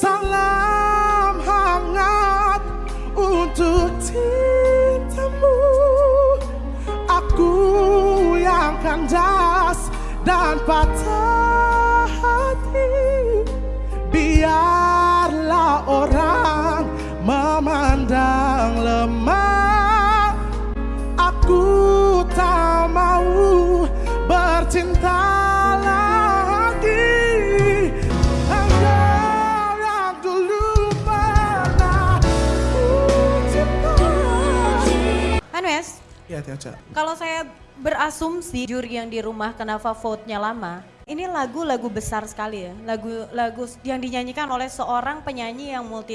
Salam hangat untuk cintamu. Aku yang kandas dan patah hati. Biarlah orang memandang lemah. Aku tak mau bercinta Ya Tia kalau saya berasumsi juri yang di rumah kenapa vote-nya lama, ini lagu-lagu besar sekali ya, lagu-lagu yang dinyanyikan oleh seorang penyanyi yang multi